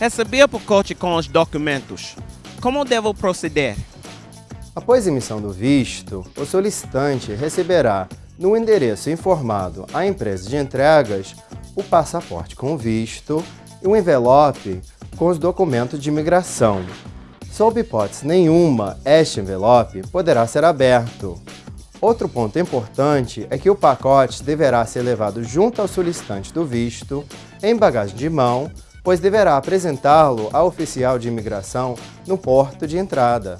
Recebi o pacote com os documentos. Como devo proceder? Após a emissão do visto, o solicitante receberá no endereço informado à empresa de entregas o passaporte com visto e um envelope com os documentos de imigração. Sob hipótese nenhuma, este envelope poderá ser aberto. Outro ponto importante é que o pacote deverá ser levado junto ao solicitante do visto, em bagagem de mão, pois deverá apresentá-lo ao oficial de imigração no porto de entrada.